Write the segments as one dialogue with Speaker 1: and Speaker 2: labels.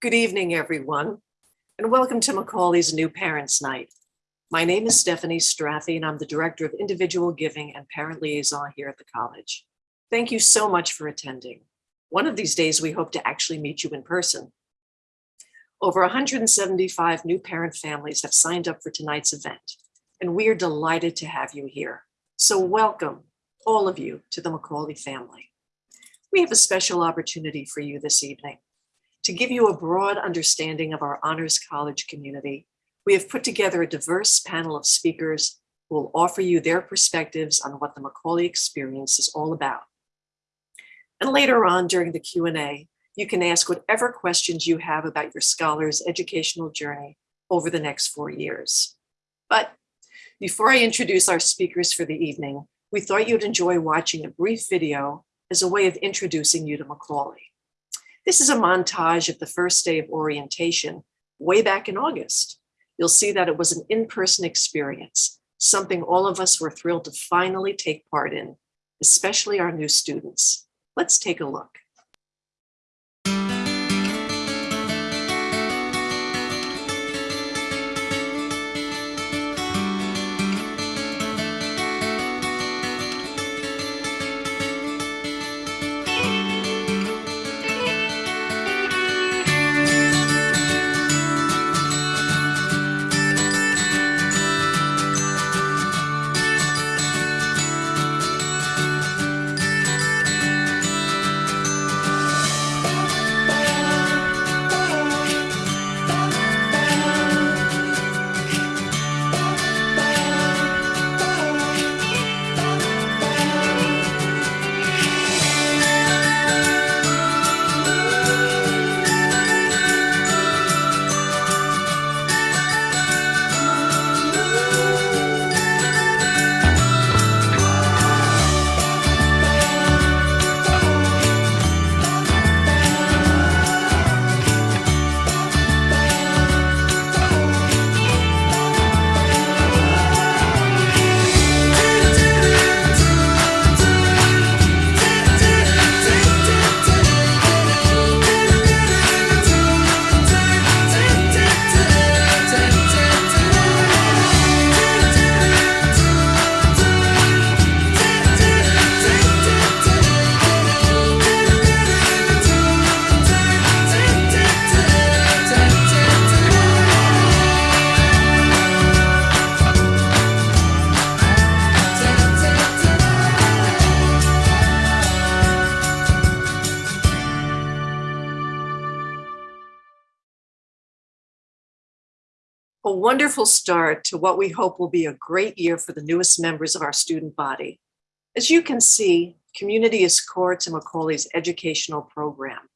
Speaker 1: Good evening, everyone, and welcome to Macaulay's New Parents Night. My name is Stephanie Strathy, and I'm the Director of Individual Giving and Parent Liaison here at the college. Thank you so much for attending. One of these days, we hope to actually meet you in person. Over 175 new parent families have signed up for tonight's event, and we are delighted to have you here. So welcome, all of you, to the Macaulay family. We have a special opportunity for you this evening. To give you a broad understanding of our Honors College community, we have put together a diverse panel of speakers who will offer you their perspectives on what the Macaulay experience is all about. And later on during the Q&A, you can ask whatever questions you have about your scholar's educational journey over the next four years. But before I introduce our speakers for the evening, we thought you'd enjoy watching a brief video as a way of introducing you to Macaulay. This is a montage of the first day of orientation way back in August. You'll see that it was an in-person experience, something all of us were thrilled to finally take part in, especially our new students. Let's take a look. Wonderful start to what we hope will be a great year for the newest members of our student body. As you can see, community is core to Macaulay's educational program,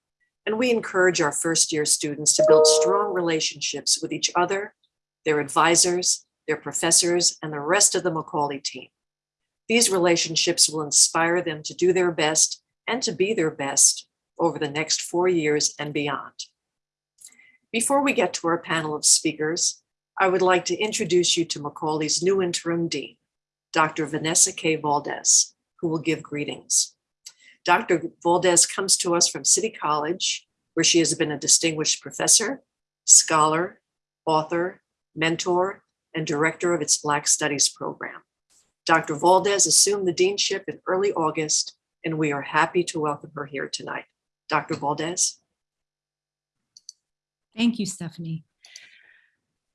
Speaker 1: and we encourage our first year students to build strong relationships with each other, their advisors, their professors, and the rest of the Macaulay team. These relationships will inspire them to do their best and to be their best over the next four years and beyond. Before we get to our panel of speakers, I would like to introduce you to Macaulay's new interim dean, Dr. Vanessa K. Valdez, who will give greetings. Dr. Valdez comes to us from City College, where she has been a distinguished professor, scholar, author, mentor, and director of its Black Studies program. Dr. Valdez assumed the deanship in early August, and we are happy to welcome her here tonight. Dr. Valdez.
Speaker 2: Thank you, Stephanie.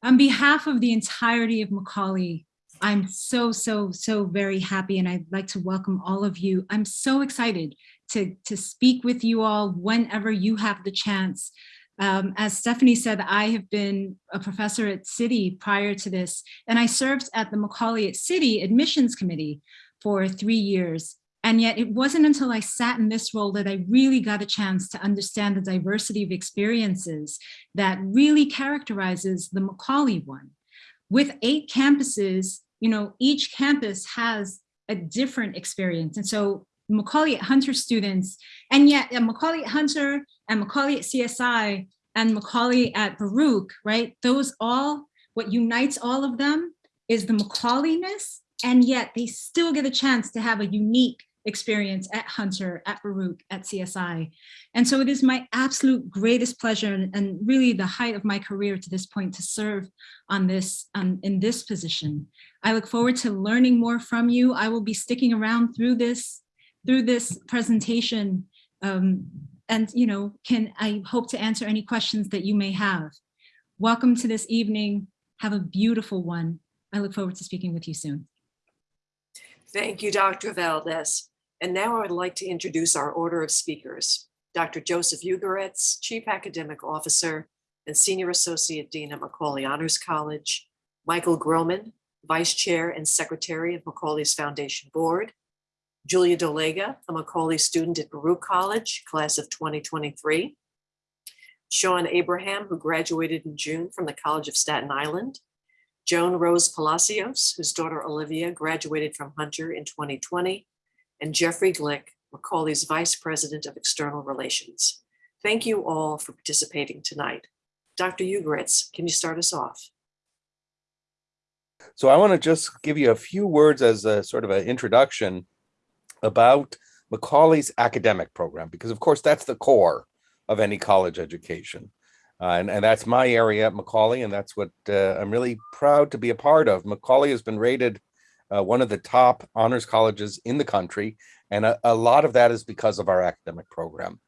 Speaker 2: On behalf of the entirety of Macaulay, I'm so, so, so very happy and I'd like to welcome all of you. I'm so excited to, to speak with you all whenever you have the chance. Um, as Stephanie said, I have been a professor at City prior to this, and I served at the Macaulay at City Admissions Committee for three years. And yet it wasn't until I sat in this role that I really got a chance to understand the diversity of experiences that really characterizes the Macaulay one. With eight campuses, you know, each campus has a different experience. And so Macaulay at Hunter students, and yet Macaulay at Hunter and Macaulay at CSI and Macaulay at Baruch, right? Those all, what unites all of them is the Macaulayness, and yet they still get a chance to have a unique experience at Hunter, at Baruch, at CSI. And so it is my absolute greatest pleasure and, and really the height of my career to this point to serve on this, um, in this position. I look forward to learning more from you. I will be sticking around through this, through this presentation um, and, you know, can I hope to answer any questions that you may have. Welcome to this evening. Have a beautiful one. I look forward to speaking with you soon.
Speaker 1: Thank you, Dr. Valdez. And now I would like to introduce our order of speakers. Dr. Joseph Ugoretz, Chief Academic Officer and Senior Associate Dean at Macaulay Honors College. Michael Groman, Vice Chair and Secretary of Macaulay's Foundation Board. Julia Dolega, a Macaulay student at Baruch College, class of 2023. Sean Abraham, who graduated in June from the College of Staten Island. Joan Rose Palacios, whose daughter Olivia graduated from Hunter in 2020. And Jeffrey Glick, Macaulay's Vice President of External Relations. Thank you all for participating tonight. Dr. Ugoretz, can you start us off?
Speaker 3: So I want to just give you a few words as a sort of an introduction about Macaulay's academic program, because of course that's the core of any college education. Uh, and, and that's my area at Macaulay, and that's what uh, I'm really proud to be a part of. Macaulay has been rated uh, one of the top honors colleges in the country, and a, a lot of that is because of our academic program.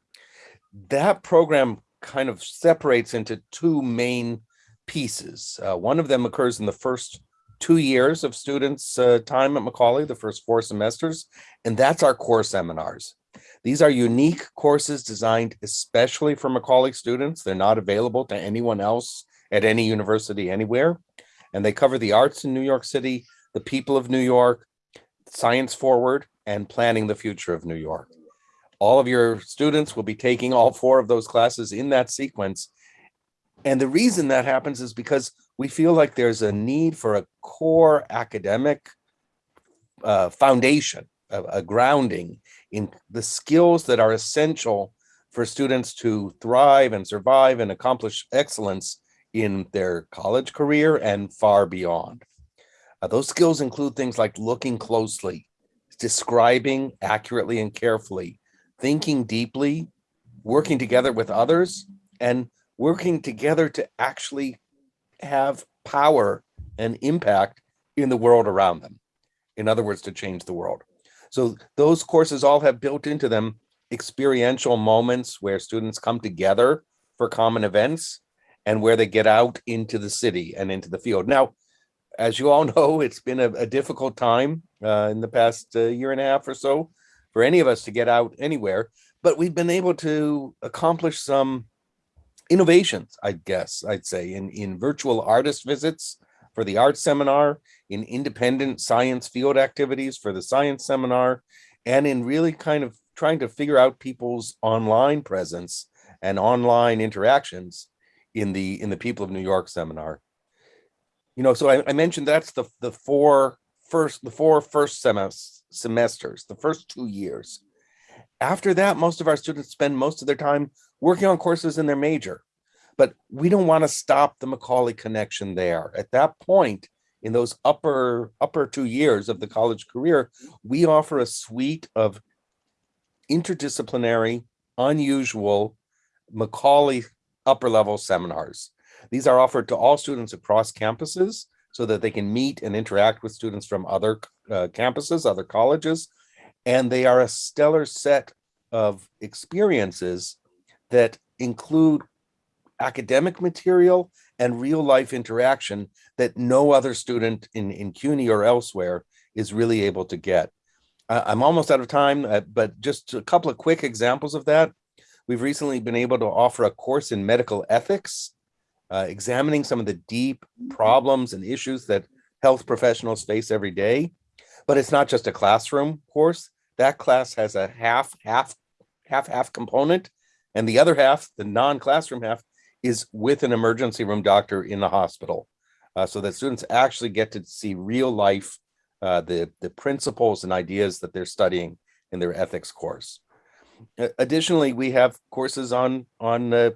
Speaker 3: That program kind of separates into two main pieces. Uh, one of them occurs in the first two years of students' uh, time at Macaulay, the first four semesters, and that's our core seminars. These are unique courses designed especially for Macaulay students. They're not available to anyone else at any university anywhere. And they cover the arts in New York City, the people of New York, science forward, and planning the future of New York. All of your students will be taking all four of those classes in that sequence. And the reason that happens is because we feel like there's a need for a core academic uh, foundation, a, a grounding in the skills that are essential for students to thrive and survive and accomplish excellence in their college career and far beyond. Uh, those skills include things like looking closely, describing accurately and carefully, thinking deeply, working together with others, and working together to actually have power and impact in the world around them. In other words, to change the world. So those courses all have built into them experiential moments where students come together for common events and where they get out into the city and into the field. Now, as you all know, it's been a, a difficult time uh, in the past uh, year and a half or so for any of us to get out anywhere, but we've been able to accomplish some innovations, I guess I'd say, in, in virtual artist visits for the art seminar, in independent science field activities for the science seminar, and in really kind of trying to figure out people's online presence and online interactions in the in the People of New York seminar. You know, so I, I mentioned that's the the four first the four first semesters semesters, the first two years. After that, most of our students spend most of their time working on courses in their major. But we don't want to stop the Macaulay connection there. At that point, in those upper upper two years of the college career, we offer a suite of interdisciplinary, unusual Macaulay upper level seminars. These are offered to all students across campuses so that they can meet and interact with students from other uh, campuses, other colleges, and they are a stellar set of experiences that include academic material and real life interaction that no other student in, in CUNY or elsewhere is really able to get. I'm almost out of time, uh, but just a couple of quick examples of that. We've recently been able to offer a course in medical ethics, uh, examining some of the deep problems and issues that health professionals face every day. But it's not just a classroom course. That class has a half, half, half, half component. And the other half, the non-classroom half, is with an emergency room doctor in the hospital. Uh, so that students actually get to see real life, uh, the, the principles and ideas that they're studying in their ethics course. Additionally, we have courses on, on uh,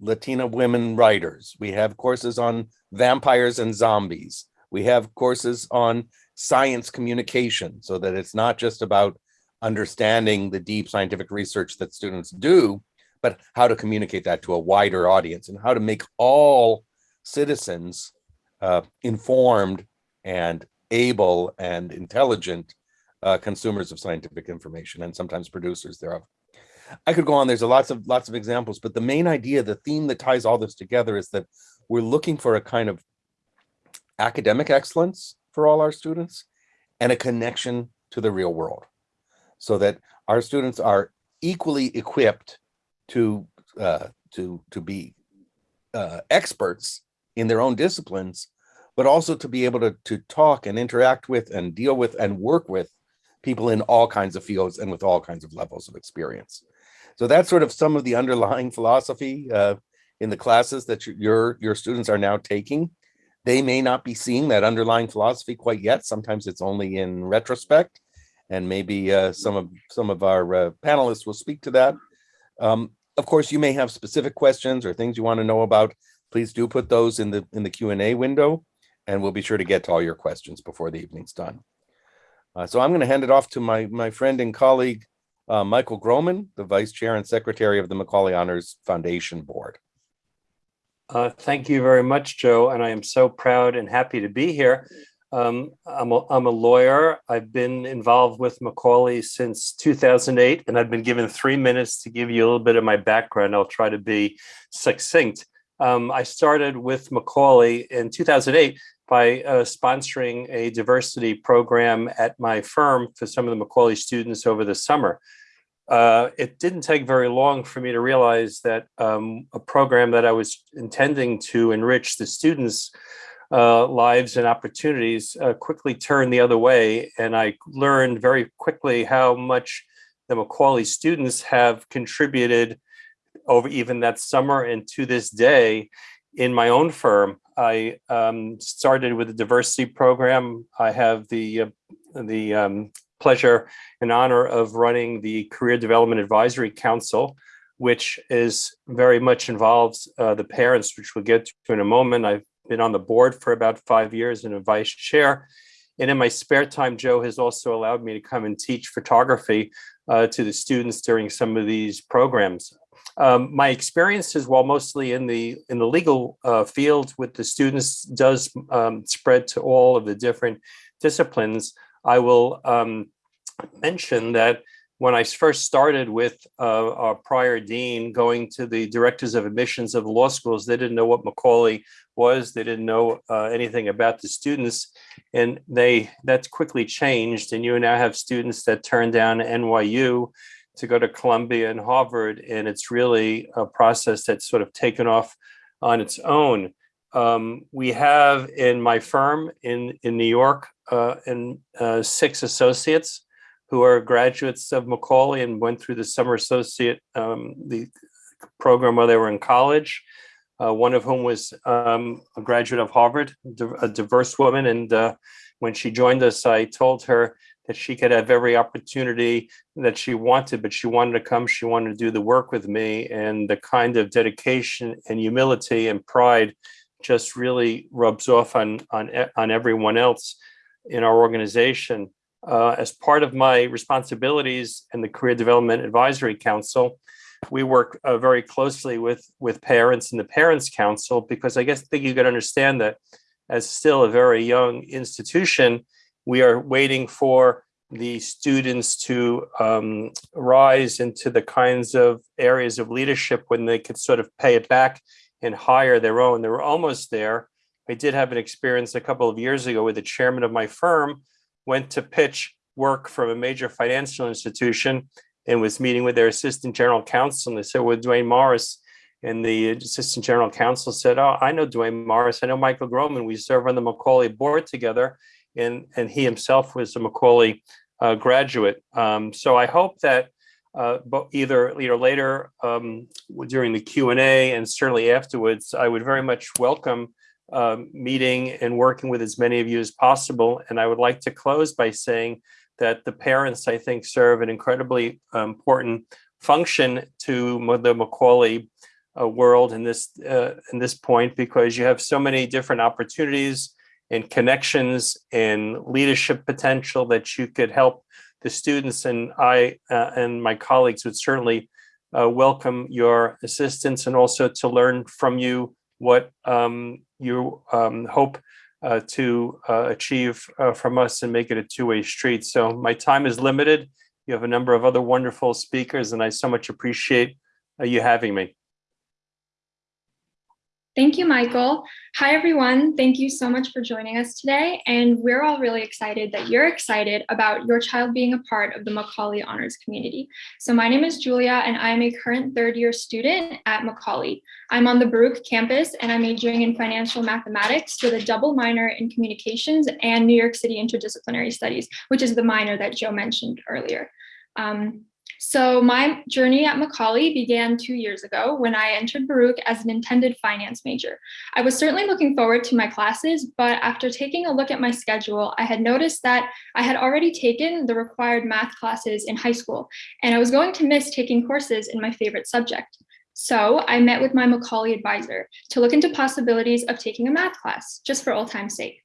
Speaker 3: Latina women writers. We have courses on vampires and zombies. We have courses on science communication so that it's not just about understanding the deep scientific research that students do, but how to communicate that to a wider audience and how to make all citizens uh, informed and able and intelligent uh, consumers of scientific information and sometimes producers thereof. I could go on. There's a lots of lots of examples, but the main idea, the theme that ties all this together is that we're looking for a kind of academic excellence for all our students and a connection to the real world so that our students are equally equipped to uh, to to be uh, experts in their own disciplines, but also to be able to to talk and interact with and deal with and work with people in all kinds of fields and with all kinds of levels of experience. So that's sort of some of the underlying philosophy uh, in the classes that your your students are now taking. They may not be seeing that underlying philosophy quite yet. Sometimes it's only in retrospect, and maybe uh, some of some of our uh, panelists will speak to that. Um, of course, you may have specific questions or things you want to know about. Please do put those in the in the Q and A window, and we'll be sure to get to all your questions before the evening's done. Uh, so I'm going to hand it off to my my friend and colleague, uh, Michael Groman, the Vice Chair and Secretary of the Macaulay Honors Foundation Board.
Speaker 4: Uh, thank you very much, Joe, and I am so proud and happy to be here. Um, I'm, a, I'm a lawyer. I've been involved with Macaulay since 2008, and I've been given three minutes to give you a little bit of my background. I'll try to be succinct. Um, I started with Macaulay in 2008 by uh, sponsoring a diversity program at my firm for some of the Macaulay students over the summer uh, it didn't take very long for me to realize that um, a program that I was intending to enrich the students' uh, lives and opportunities uh, quickly turned the other way. And I learned very quickly how much the Macaulay students have contributed over even that summer and to this day in my own firm. I um, started with a diversity program. I have the uh, the um, pleasure and honor of running the Career Development Advisory Council, which is very much involves uh, the parents, which we'll get to in a moment. I've been on the board for about five years and a vice chair. And in my spare time, Joe has also allowed me to come and teach photography uh, to the students during some of these programs. Um, my experiences, while mostly in the in the legal uh, field with the students, does um, spread to all of the different disciplines. I will um, mention that when I first started with uh, our prior dean going to the directors of admissions of law schools, they didn't know what Macaulay was. They didn't know uh, anything about the students. And they that's quickly changed. And you now have students that turn down NYU to go to Columbia and Harvard. And it's really a process that's sort of taken off on its own. Um, we have in my firm in, in New York uh, and uh, six associates who are graduates of Macaulay and went through the summer associate um, the program while they were in college. Uh, one of whom was um, a graduate of Harvard, a diverse woman. And uh, when she joined us, I told her that she could have every opportunity that she wanted, but she wanted to come, she wanted to do the work with me. And the kind of dedication and humility and pride just really rubs off on, on, on everyone else in our organization. Uh, as part of my responsibilities in the Career Development Advisory Council, we work uh, very closely with, with parents and the Parents Council because I guess I think you can understand that as still a very young institution, we are waiting for the students to um, rise into the kinds of areas of leadership when they could sort of pay it back and hire their own. They were almost there. I did have an experience a couple of years ago where the chairman of my firm went to pitch work from a major financial institution and was meeting with their assistant general counsel. And they said, well, Duane Morris. And the assistant general counsel said, oh, I know Duane Morris. I know Michael Groman. We serve on the Macaulay board together. And, and he himself was a Macaulay uh, graduate. Um, so I hope that uh, either later um, during the Q&A and certainly afterwards, I would very much welcome uh, meeting and working with as many of you as possible. And I would like to close by saying that the parents, I think, serve an incredibly uh, important function to the Macaulay uh, world in this uh, in this point because you have so many different opportunities and connections and leadership potential that you could help the students and I uh, and my colleagues would certainly uh, welcome your assistance and also to learn from you what um, you um, hope uh, to uh, achieve uh, from us and make it a two-way street. So my time is limited. You have a number of other wonderful speakers and I so much appreciate uh, you having me.
Speaker 5: Thank you, Michael. Hi, everyone. Thank you so much for joining us today. And we're all really excited that you're excited about your child being a part of the Macaulay Honors community. So my name is Julia, and I'm a current third year student at Macaulay. I'm on the Baruch campus, and I'm majoring in financial mathematics with a double minor in communications and New York City interdisciplinary studies, which is the minor that Joe mentioned earlier. Um, so my journey at Macaulay began two years ago when I entered Baruch as an intended finance major. I was certainly looking forward to my classes, but after taking a look at my schedule, I had noticed that I had already taken the required math classes in high school, and I was going to miss taking courses in my favorite subject. So I met with my Macaulay advisor to look into possibilities of taking a math class, just for old time's sake.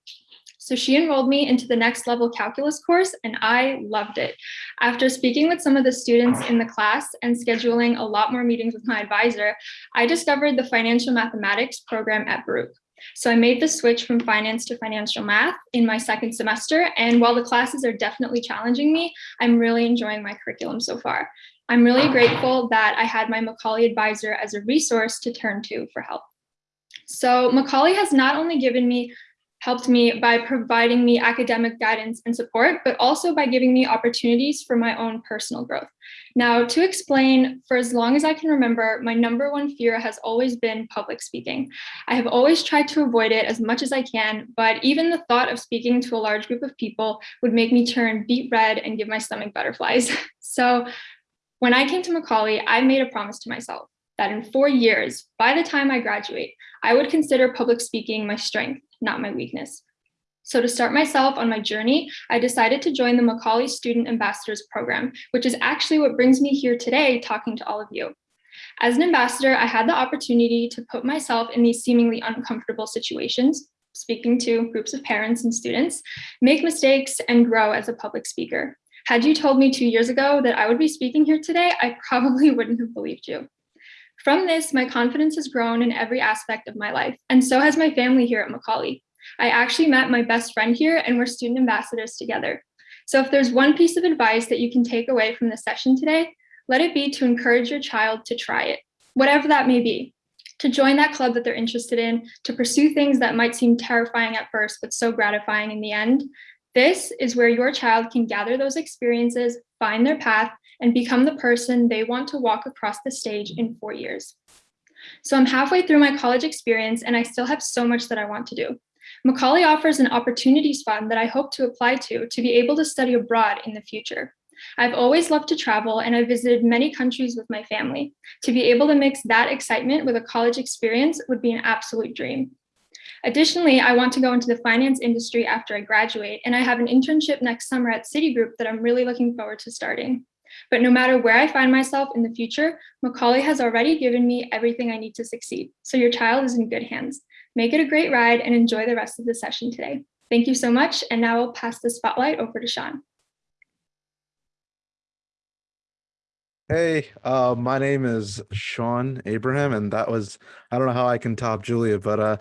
Speaker 5: So she enrolled me into the next level calculus course and I loved it. After speaking with some of the students in the class and scheduling a lot more meetings with my advisor, I discovered the financial mathematics program at Baruch. So I made the switch from finance to financial math in my second semester. And while the classes are definitely challenging me, I'm really enjoying my curriculum so far. I'm really grateful that I had my Macaulay advisor as a resource to turn to for help. So Macaulay has not only given me helped me by providing me academic guidance and support, but also by giving me opportunities for my own personal growth. Now, to explain, for as long as I can remember, my number one fear has always been public speaking. I have always tried to avoid it as much as I can, but even the thought of speaking to a large group of people would make me turn beet red and give my stomach butterflies. so when I came to Macaulay, I made a promise to myself that in four years, by the time I graduate, I would consider public speaking my strength not my weakness. So to start myself on my journey, I decided to join the Macaulay Student Ambassadors Program, which is actually what brings me here today talking to all of you. As an ambassador, I had the opportunity to put myself in these seemingly uncomfortable situations, speaking to groups of parents and students, make mistakes, and grow as a public speaker. Had you told me two years ago that I would be speaking here today, I probably wouldn't have believed you. From this, my confidence has grown in every aspect of my life, and so has my family here at Macaulay. I actually met my best friend here and we're student ambassadors together. So if there's one piece of advice that you can take away from the session today, let it be to encourage your child to try it, whatever that may be, to join that club that they're interested in, to pursue things that might seem terrifying at first, but so gratifying in the end. This is where your child can gather those experiences, find their path, and become the person they want to walk across the stage in four years. So I'm halfway through my college experience and I still have so much that I want to do. Macaulay offers an opportunities fund that I hope to apply to to be able to study abroad in the future. I've always loved to travel and I've visited many countries with my family. To be able to mix that excitement with a college experience would be an absolute dream. Additionally, I want to go into the finance industry after I graduate, and I have an internship next summer at Citigroup that I'm really looking forward to starting. But no matter where I find myself in the future, Macaulay has already given me everything I need to succeed. So your child is in good hands. Make it a great ride and enjoy the rest of the session today. Thank you so much. And now I'll pass the spotlight over to Sean.
Speaker 6: Hey, uh, my name is Sean Abraham, and that was, I don't know how I can top Julia, but uh,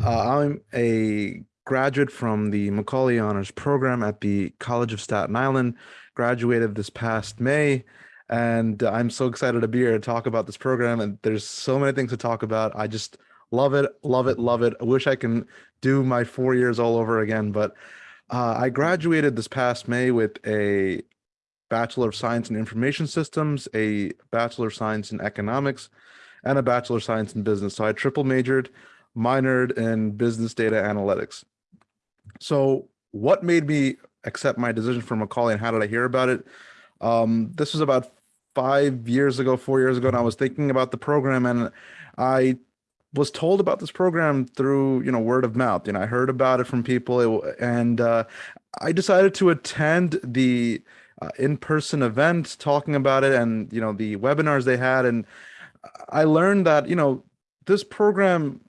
Speaker 6: uh, I'm a graduate from the Macaulay Honors Program at the College of Staten Island, graduated this past May, and I'm so excited to be here to talk about this program, and there's so many things to talk about. I just love it, love it, love it. I wish I can do my four years all over again, but uh, I graduated this past May with a Bachelor of Science in Information Systems, a Bachelor of Science in Economics, and a Bachelor of Science in Business. So I triple majored, minored in Business Data Analytics. So what made me accept my decision for Macaulay and how did I hear about it? Um, this was about five years ago, four years ago, and I was thinking about the program and I was told about this program through, you know, word of mouth. You know, I heard about it from people and uh, I decided to attend the uh, in-person event talking about it and you know the webinars they had and i learned that you know this program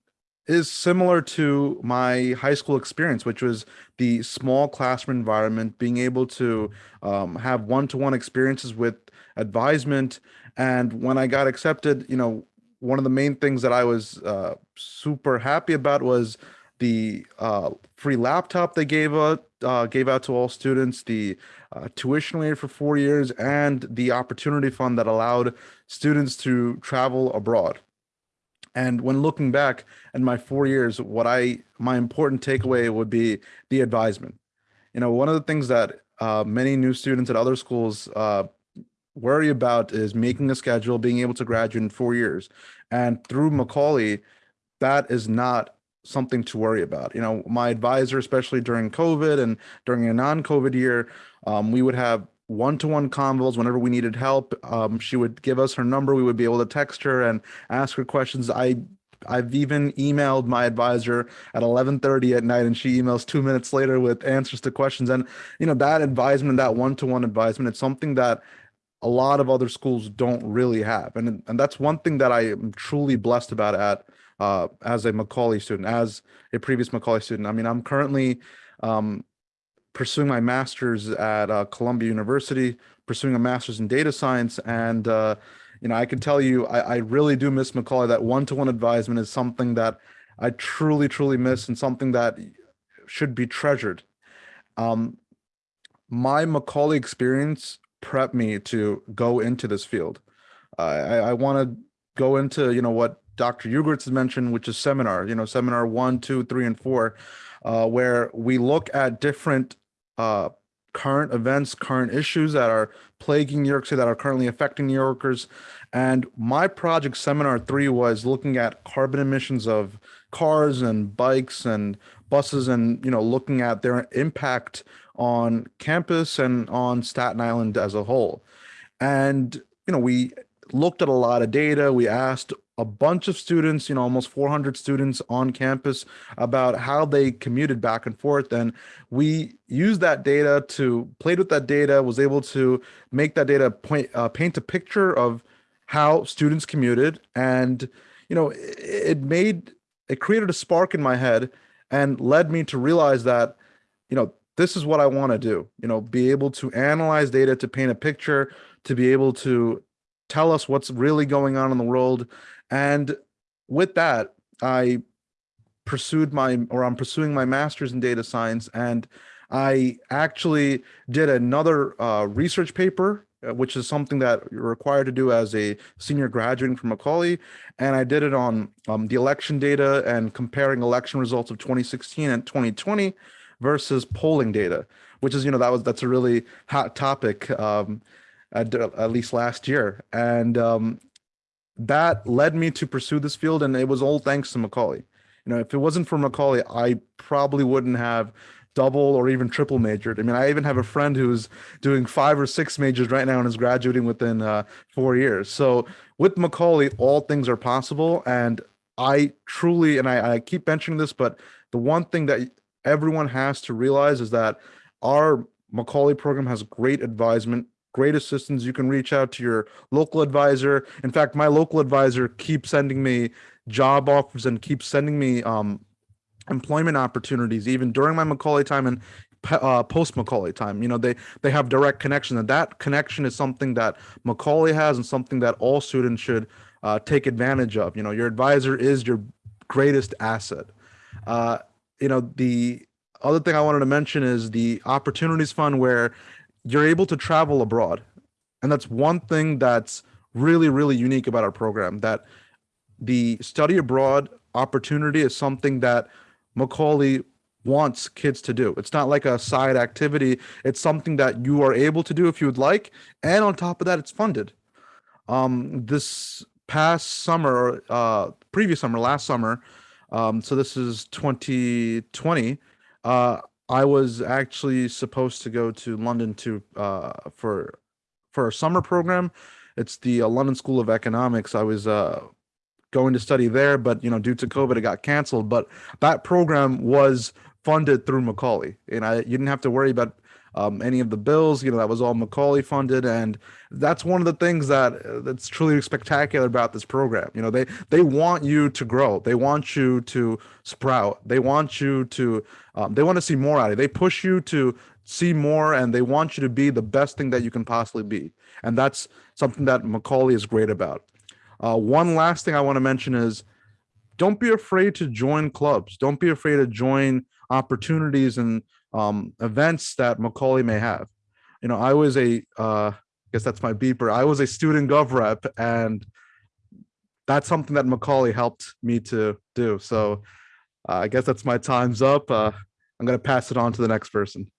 Speaker 6: is similar to my high school experience, which was the small classroom environment, being able to um, have one-to-one experiences with advisement. And when I got accepted, you know, one of the main things that I was uh, super happy about was the uh, free laptop they gave out uh, gave out to all students, the uh, tuition waiver for four years, and the opportunity fund that allowed students to travel abroad. And when looking back at my four years, what I my important takeaway would be the advisement. You know, one of the things that uh, many new students at other schools uh, worry about is making a schedule, being able to graduate in four years. And through Macaulay, that is not something to worry about. You know, my advisor, especially during COVID and during a non-COVID year, um, we would have one-to-one convos whenever we needed help. Um, she would give us her number. We would be able to text her and ask her questions. I I've even emailed my advisor at 11:30 at night and she emails 2 minutes later with answers to questions and you know that advisement that one-to-one advisement it's something that a lot of other schools don't really have and and that's one thing that I am truly blessed about at uh, as a Macaulay student as a previous Macaulay student I mean I'm currently um, pursuing my master's at uh, Columbia University, pursuing a master's in data science. And, uh, you know, I can tell you, I, I really do miss Macaulay. That one-to-one advisement is something that I truly, truly miss and something that should be treasured. Um, my Macaulay experience prepped me to go into this field. I, I want to go into, you know, what Dr. Ugoretz has mentioned, which is seminar, you know, seminar one, two, three, and four, uh, where we look at different uh, current events, current issues that are plaguing New York City that are currently affecting New Yorkers. And my project seminar three was looking at carbon emissions of cars and bikes and buses and, you know, looking at their impact on campus and on Staten Island as a whole. And, you know, we looked at a lot of data. We asked a bunch of students, you know, almost 400 students on campus about how they commuted back and forth. And we used that data to played with that data, was able to make that data point, uh, paint a picture of how students commuted. And, you know, it, it made, it created a spark in my head and led me to realize that, you know, this is what I want to do, you know, be able to analyze data to paint a picture, to be able to tell us what's really going on in the world and with that, I pursued my, or I'm pursuing my master's in data science. And I actually did another uh, research paper, uh, which is something that you're required to do as a senior graduating from Macaulay. And I did it on um, the election data and comparing election results of 2016 and 2020 versus polling data, which is, you know, that was, that's a really hot topic. Um, at, at, least last year. And um, that led me to pursue this field and it was all thanks to Macaulay. You know, if it wasn't for Macaulay, I probably wouldn't have double or even triple majored. I mean, I even have a friend who's doing five or six majors right now and is graduating within uh, four years. So with Macaulay, all things are possible. And I truly, and I, I keep mentioning this, but the one thing that everyone has to realize is that our Macaulay program has great advisement great assistance. You can reach out to your local advisor. In fact, my local advisor keeps sending me job offers and keeps sending me um, employment opportunities, even during my Macaulay time and uh, post Macaulay time. You know, they they have direct connection, and that connection is something that Macaulay has, and something that all students should uh, take advantage of. You know, your advisor is your greatest asset. Uh, you know, the other thing I wanted to mention is the Opportunities Fund, where you're able to travel abroad. And that's one thing that's really, really unique about our program that the study abroad opportunity is something that Macaulay wants kids to do. It's not like a side activity. It's something that you are able to do if you would like. And on top of that, it's funded. Um, this past summer, uh, previous summer, last summer, um, so this is 2020, uh, I was actually supposed to go to London to uh, for for a summer program. It's the uh, London School of Economics. I was uh, going to study there, but you know, due to COVID, it got canceled. But that program was funded through Macaulay, and I you didn't have to worry about um, any of the bills. You know, that was all Macaulay funded, and that's one of the things that that's truly spectacular about this program. You know, they they want you to grow. They want you to sprout. They want you to um, they want to see more out of you. They push you to see more, and they want you to be the best thing that you can possibly be. And that's something that Macaulay is great about. Uh, one last thing I want to mention is don't be afraid to join clubs. Don't be afraid to join opportunities and um, events that Macaulay may have. You know, I was a, uh, I guess that's my beeper. I was a student gov rep and that's something that Macaulay helped me to do. So uh, I guess that's my time's up. Uh, I'm going to pass it on to the next person.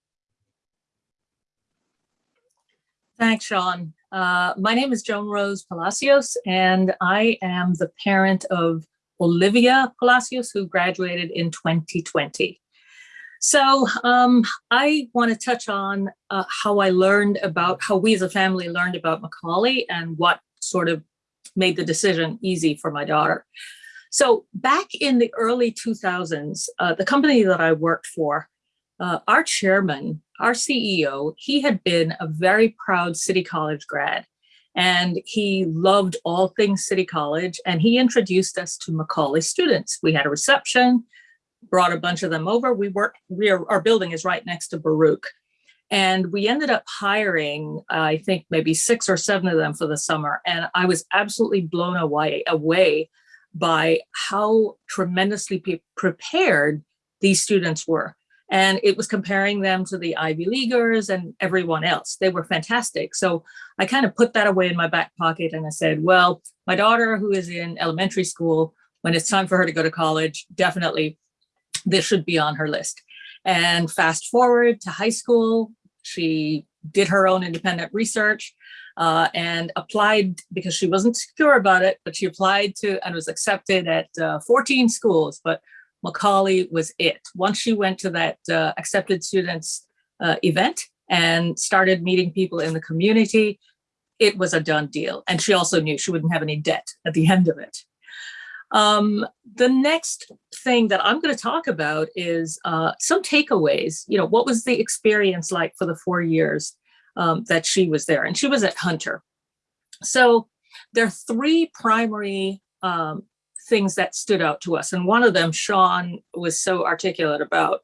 Speaker 7: Thanks, Sean. Uh, my name is Joan Rose Palacios, and I am the parent of Olivia Palacios, who graduated in 2020. So um, I want to touch on uh, how I learned about, how we as a family learned about Macaulay and what sort of made the decision easy for my daughter. So back in the early 2000s, uh, the company that I worked for, uh, our chairman, our CEO, he had been a very proud City College grad and he loved all things City College and he introduced us to Macaulay students. We had a reception, brought a bunch of them over. We work, we are, our building is right next to Baruch. And we ended up hiring, uh, I think maybe six or seven of them for the summer. And I was absolutely blown away, away by how tremendously prepared these students were. And it was comparing them to the Ivy Leaguers and everyone else. They were fantastic. So I kind of put that away in my back pocket and I said, well, my daughter who is in elementary school, when it's time for her to go to college, definitely this should be on her list. And fast forward to high school, she did her own independent research uh, and applied because she wasn't secure about it, but she applied to and was accepted at uh, 14 schools, but Macaulay was it. Once she went to that uh, accepted students uh, event and started meeting people in the community, it was a done deal. And she also knew she wouldn't have any debt at the end of it. Um, the next thing that I'm going to talk about is uh, some takeaways. You know, what was the experience like for the four years um, that she was there? And she was at Hunter. So there are three primary um, things that stood out to us. And one of them, Sean was so articulate about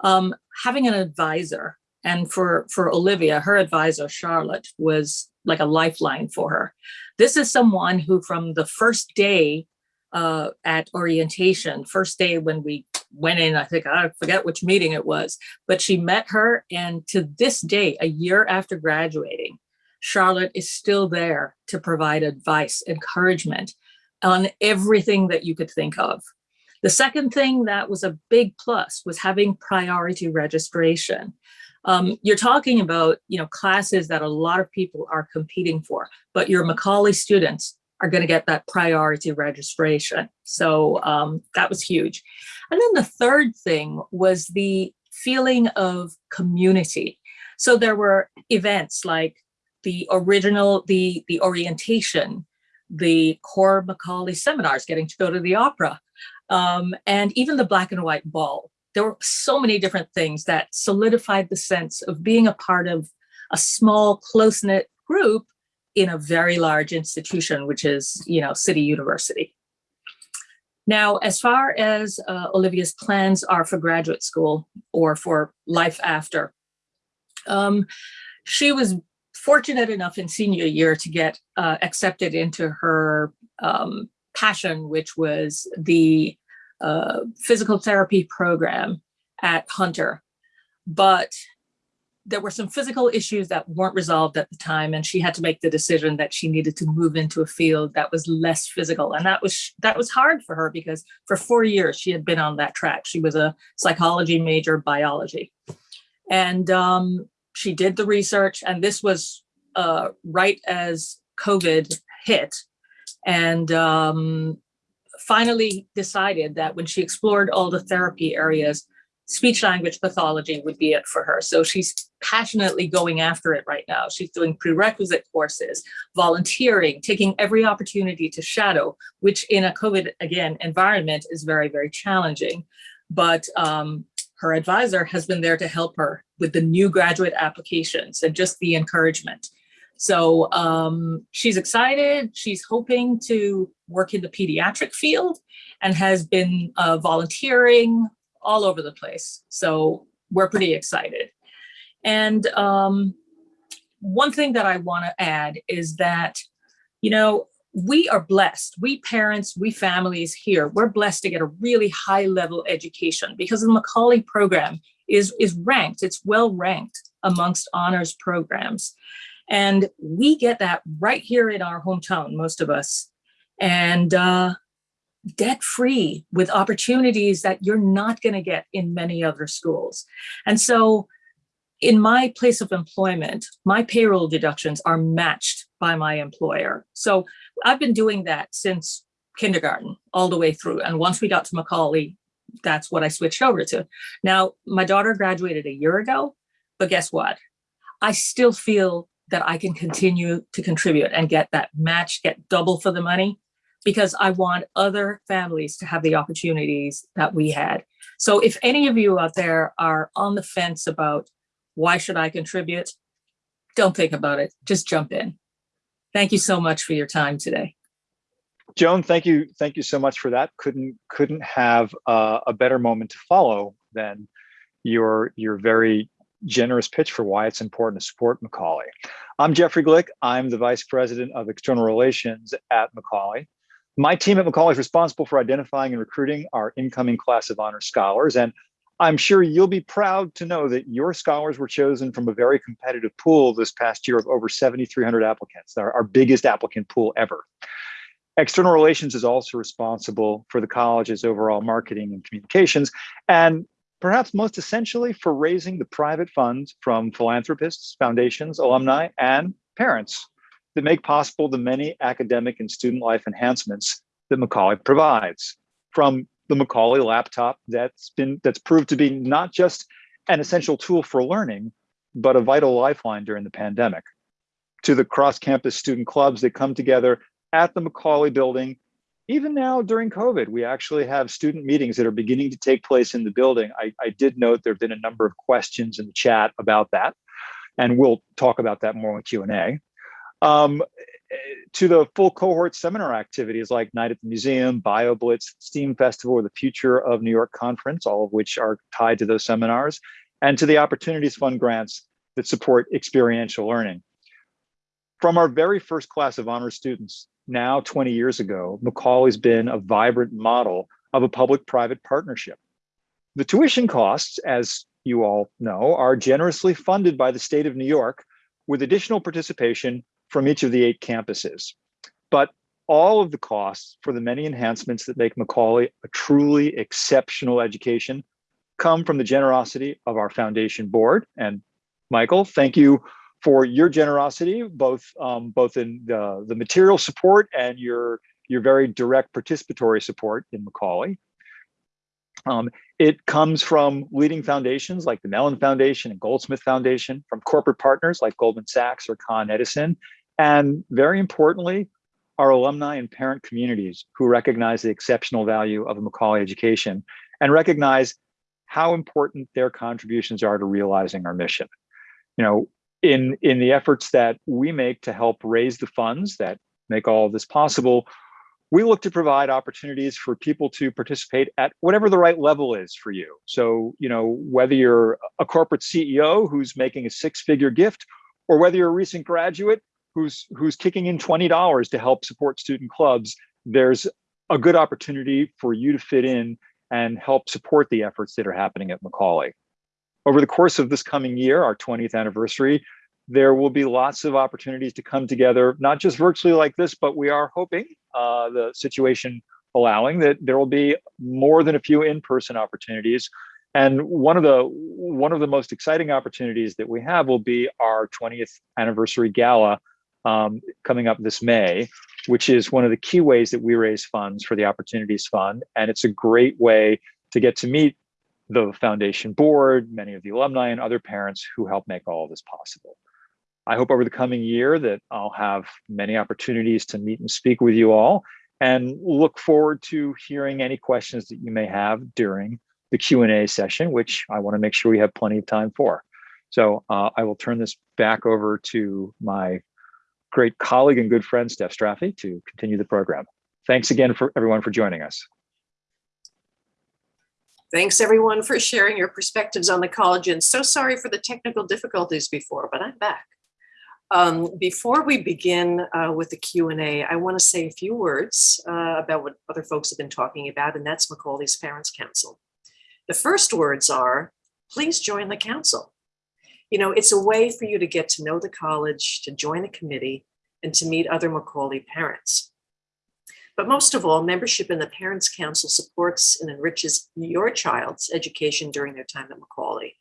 Speaker 7: um, having an advisor. And for, for Olivia, her advisor, Charlotte, was like a lifeline for her. This is someone who from the first day uh, at orientation, first day when we went in, I think, I forget which meeting it was, but she met her. And to this day, a year after graduating, Charlotte is still there to provide advice, encouragement on everything that you could think of. The second thing that was a big plus was having priority registration. Um, you're talking about, you know, classes that a lot of people are competing for, but your Macaulay students are going to get that priority registration. So um, that was huge. And then the third thing was the feeling of community. So there were events like the original, the, the orientation, the core Macaulay seminars, getting to go to the opera, um, and even the black and white ball. There were so many different things that solidified the sense of being a part of a small, close-knit group in a very large institution, which is, you know, City University. Now, as far as uh, Olivia's plans are for graduate school or for life after, um, she was fortunate enough in senior year to get uh, accepted into her um, passion, which was the uh, physical therapy program at Hunter. But there were some physical issues that weren't resolved at the time, and she had to make the decision that she needed to move into a field that was less physical. And that was that was hard for her because for four years she had been on that track. She was a psychology major, biology. And um, she did the research and this was uh, right as COVID hit and um, finally decided that when she explored all the therapy areas, speech language pathology would be it for her. So she's passionately going after it right now. She's doing prerequisite courses, volunteering, taking every opportunity to shadow, which in a COVID, again, environment is very, very challenging. But um, her advisor has been there to help her with the new graduate applications and just the encouragement. So um, she's excited. She's hoping to work in the pediatric field and has been uh, volunteering all over the place. So we're pretty excited. And um, one thing that I want to add is that, you know, we are blessed. We parents, we families here, we're blessed to get a really high level education because the Macaulay program is, is ranked, it's well ranked amongst honors programs. And we get that right here in our hometown, most of us. And uh, debt free with opportunities that you're not going to get in many other schools. And so in my place of employment, my payroll deductions are matched by my employer. So I've been doing that since kindergarten all the way through. And once we got to Macaulay, that's what I switched over to. Now, my daughter graduated a year ago, but guess what? I still feel that I can continue to contribute and get that match, get double for the money, because I want other families to have the opportunities that we had. So if any of you out there are on the fence about why should I contribute, don't think about it, just jump in. Thank you so much for your time today.
Speaker 8: Joan, thank you, thank you so much for that. Couldn't couldn't have a better moment to follow than your your very generous pitch for why it's important to support Macaulay. I'm Jeffrey Glick. I'm the Vice President of External Relations at Macaulay. My team at Macaulay is responsible for identifying and recruiting our incoming class of honor scholars. And I'm sure you'll be proud to know that your scholars were chosen from a very competitive pool this past year of over 7,300 applicants, our, our biggest applicant pool ever. External Relations is also responsible for the college's overall marketing and communications, and perhaps most essentially for raising the private funds from philanthropists, foundations, alumni, and parents that make possible the many academic and student life enhancements that Macaulay provides. From the Macaulay laptop that's been that's proved to be not just an essential tool for learning, but a vital lifeline during the pandemic. To the cross-campus student clubs that come together at the Macaulay building. Even now during COVID, we actually have student meetings that are beginning to take place in the building. I, I did note there have been a number of questions in the chat about that, and we'll talk about that more in Q&A. Um, to the full cohort seminar activities like Night at the Museum, BioBlitz, STEAM Festival, or the Future of New York Conference, all of which are tied to those seminars, and to the Opportunities Fund grants that support experiential learning. From our very first class of honor students, now 20 years ago, Macaulay's been a vibrant model of a public-private partnership. The tuition costs, as you all know, are generously funded by the state of New York with additional participation from each of the eight campuses. But all of the costs for the many enhancements that make Macaulay a truly exceptional education come from the generosity of our foundation board. And Michael, thank you for your generosity, both um, both in the, the material support and your your very direct participatory support in Macaulay. Um, it comes from leading foundations like the Mellon Foundation and Goldsmith Foundation, from corporate partners like Goldman Sachs or Con Edison, and very importantly, our alumni and parent communities who recognize the exceptional value of a Macaulay education and recognize how important their contributions are to realizing our mission. You know, in, in the efforts that we make to help raise the funds that make all of this possible, we look to provide opportunities for people to participate at whatever the right level is for you. So, you know, whether you're a corporate CEO who's making a six-figure gift, or whether you're a recent graduate who's who's kicking in $20 to help support student clubs, there's a good opportunity for you to fit in and help support the efforts that are happening at Macaulay. Over the course of this coming year, our 20th anniversary, there will be lots of opportunities to come together, not just virtually like this, but we are hoping uh, the situation allowing that there will be more than a few in-person opportunities. And one of the one of the most exciting opportunities that we have will be our 20th anniversary gala um, coming up this May, which is one of the key ways that we raise funds for the Opportunities Fund. And it's a great way to get to meet the foundation board, many of the alumni and other parents who help make all of this possible. I hope over the coming year that I'll have many opportunities to meet and speak with you all and look forward to hearing any questions that you may have during the Q&A session, which I want to make sure we have plenty of time for. So uh, I will turn this back over to my great colleague and good friend, Steph Straffi, to continue the program. Thanks again for everyone for joining us.
Speaker 1: Thanks, everyone, for sharing your perspectives on the college. And so sorry for the technical difficulties before, but I'm back. Um, before we begin uh, with the Q&A, I want to say a few words uh, about what other folks have been talking about, and that's Macaulay's Parents Council. The first words are, please join the council. You know, it's a way for you to get to know the college, to join a committee, and to meet other Macaulay parents. But most of all, membership in the Parents Council supports and enriches your child's education during their time at Macaulay.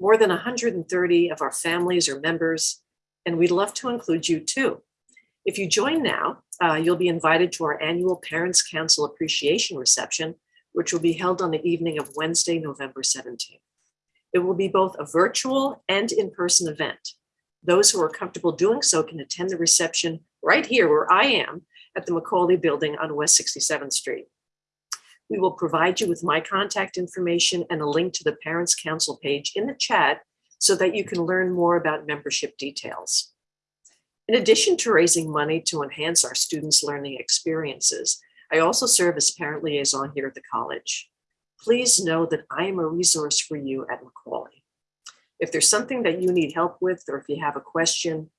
Speaker 1: More than 130 of our families are members, and we'd love to include you too. If you join now, uh, you'll be invited to our annual Parents Council Appreciation Reception, which will be held on the evening of Wednesday, November 17th. It will be both a virtual and in-person event. Those who are comfortable doing so can attend the reception right here where I am at the Macaulay Building on West 67th Street. We will provide you with my contact information and a link to the Parents Council page in the chat so that you can learn more about membership details. In addition to raising money to enhance our students' learning experiences, I also serve as parent liaison here at the college. Please know that I am a resource for you at Macaulay. If there's something that you need help with, or if you have a question,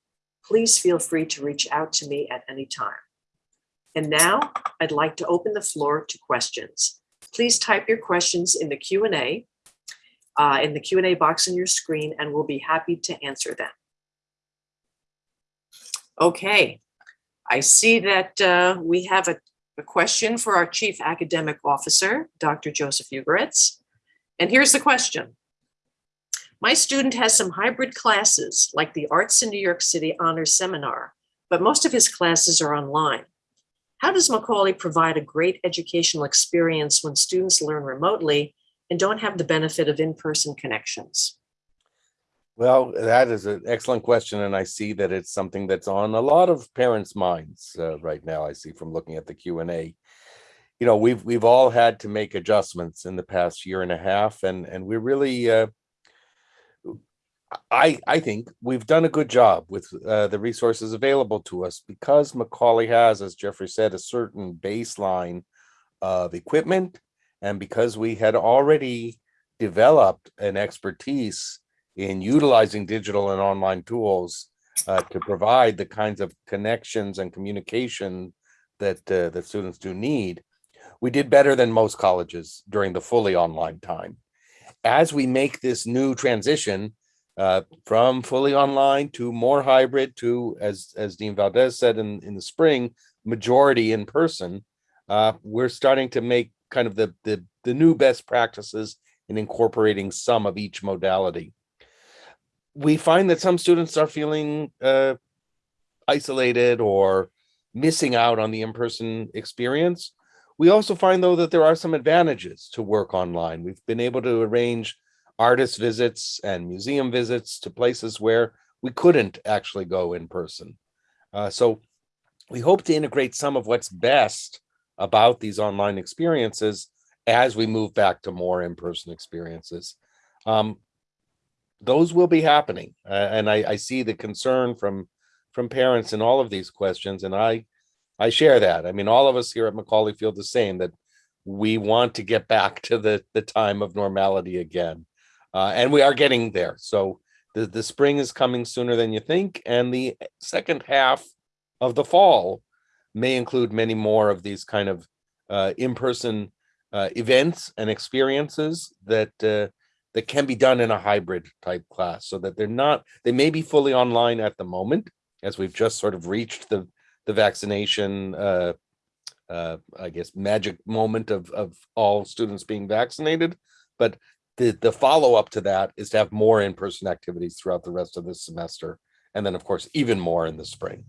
Speaker 1: please feel free to reach out to me at any time. And now I'd like to open the floor to questions. Please type your questions in the Q&A, uh, in the Q&A box on your screen, and we'll be happy to answer them. Okay, I see that uh, we have a, a question for our Chief Academic Officer, Dr. Joseph Ugoretz. And here's the question. My student has some hybrid classes like the Arts in New York City Honors Seminar, but most of his classes are online. How does Macaulay provide a great educational experience when students learn remotely and don't have the benefit of in-person connections?
Speaker 3: Well, that is an excellent question, and I see that it's something that's on a lot of parents' minds uh, right now. I see from looking at the Q and A. You know, we've we've all had to make adjustments in the past year and a half, and and we're really, uh, I I think we've done a good job with uh, the resources available to us because Macaulay has, as Jeffrey said, a certain baseline of equipment, and because we had already developed an expertise in utilizing digital and online tools uh, to provide the kinds of connections and communication that uh, that students do need, we did better than most colleges during the fully online time. As we make this new transition uh, from fully online to more hybrid to, as as Dean Valdez said in in the spring, majority in person, uh, we're starting to make kind of the the the new best practices in incorporating some of each modality we find that some students are feeling uh, isolated or missing out on the in-person experience. We also find though that there are some advantages to work online. We've been able to arrange artist visits and museum visits to places where we couldn't actually go in person. Uh, so we hope to integrate some of what's best about these online experiences as we move back to more in-person experiences. Um, those will be happening. Uh, and I, I see the concern from from parents in all of these questions. And I I share that. I mean, all of us here at Macaulay feel the same that we want to get back to the, the time of normality again. Uh, and we are getting there. So the, the spring is coming sooner than you think. And the second half of the fall may include many more of these kind of uh, in-person uh, events and experiences that uh, that can be done in a hybrid type class so that they're not, they may be fully online at the moment, as we've just sort of reached the, the vaccination, uh, uh, I guess, magic moment of, of all students being vaccinated. But the, the follow up to that is to have more in-person activities throughout the rest of this semester. And then, of course, even more in the spring.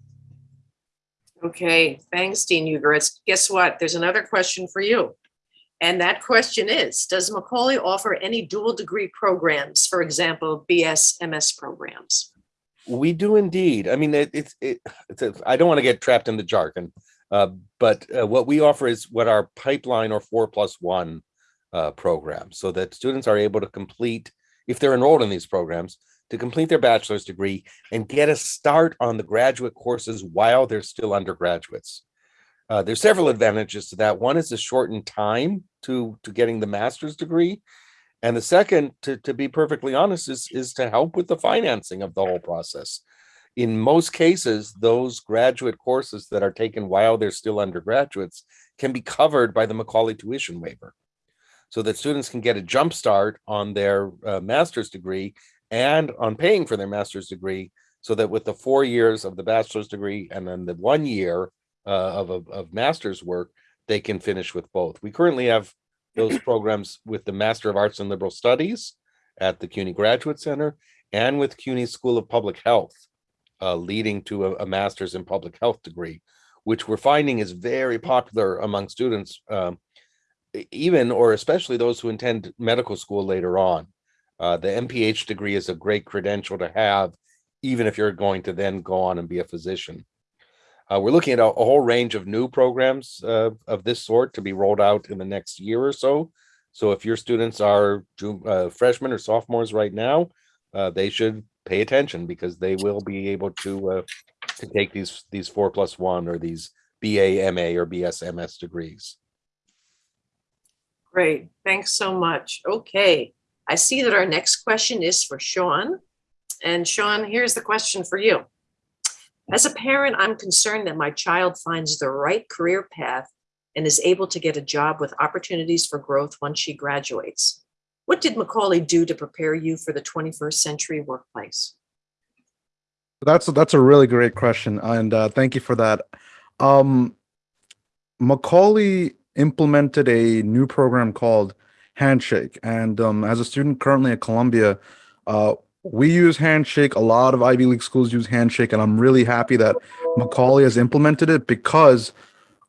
Speaker 1: Okay, thanks, Dean Ugoretz. Guess what? There's another question for you. And that question is, does Macaulay offer any dual degree programs, for example, BS, MS programs?
Speaker 3: We do indeed. I mean, it, it's, it, it's a, I don't want to get trapped in the jargon, uh, but uh, what we offer is what our pipeline or four plus one uh, program so that students are able to complete, if they're enrolled in these programs, to complete their bachelor's degree and get a start on the graduate courses while they're still undergraduates. Uh, there's several advantages to that. One is the shortened time to, to getting the master's degree. And the second, to, to be perfectly honest, is, is to help with the financing of the whole process. In most cases, those graduate courses that are taken while they're still undergraduates can be covered by the Macaulay tuition waiver so that students can get a jump start on their uh, master's degree and on paying for their master's degree so that with the four years of the bachelor's degree and then the one year of, of, of master's work, they can finish with both. We currently have those programs with the Master of Arts and Liberal Studies at the CUNY Graduate Center and with CUNY School of Public Health, uh, leading to a, a, master's in public health degree, which we're finding is very popular among students, um, even or especially those who intend medical school later on. Uh, the MPH degree is a great credential to have, even if you're going to then go on and be a physician. Uh, we're looking at a, a, whole range of new programs uh, of this sort to be rolled out in the next year or so. So if your students are uh, freshmen or sophomores right now, uh, they should pay attention because they will be able to uh, to take these these four plus one or these BA, MA, or BSMS degrees.
Speaker 1: Great, thanks so much. Okay, I see that our next question is for Sean. And Sean, here's the question for you. As a parent, I'm concerned that my child finds the right career path and is able to get a job with opportunities for growth once she graduates. What did Macaulay do to prepare you for the 21st century workplace?
Speaker 6: That's that's a really great question, and uh, thank you for that. Um, Macaulay implemented a new program called Handshake, and um, as a student currently at Columbia, uh, we use Handshake. A lot of Ivy League schools use Handshake, and I'm really happy that Macaulay has implemented it because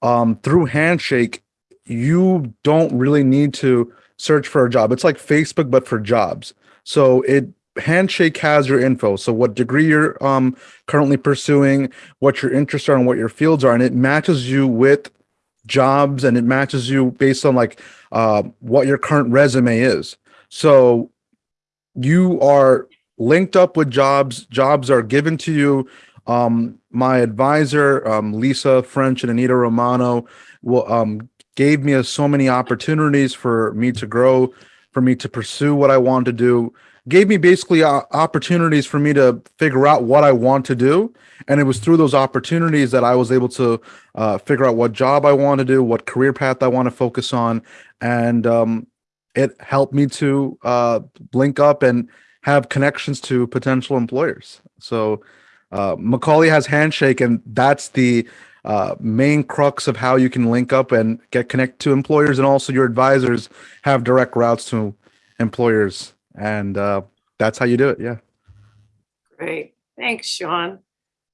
Speaker 6: um, through Handshake, you don't really need to search for a job. It's like Facebook, but for jobs. So it Handshake has your info. So what degree you're um, currently pursuing, what your interests are, and what your fields are, and it matches you with jobs, and it matches you based on like uh, what your current resume is. So you are linked up with jobs. Jobs are given to you. Um, my advisor, um, Lisa French and Anita Romano, will, um, gave me so many opportunities for me to grow, for me to pursue what I want to do, gave me basically uh, opportunities for me to figure out what I want to do. And it was through those opportunities that I was able to uh, figure out what job I want to do, what career path I want to focus on. And um, it helped me to uh, link up and have connections to potential employers. So uh, Macaulay has Handshake, and that's the uh, main crux of how you can link up and get connect to employers, and also your advisors have direct routes to employers, and uh, that's how you do it. Yeah.
Speaker 1: Great, thanks, Sean.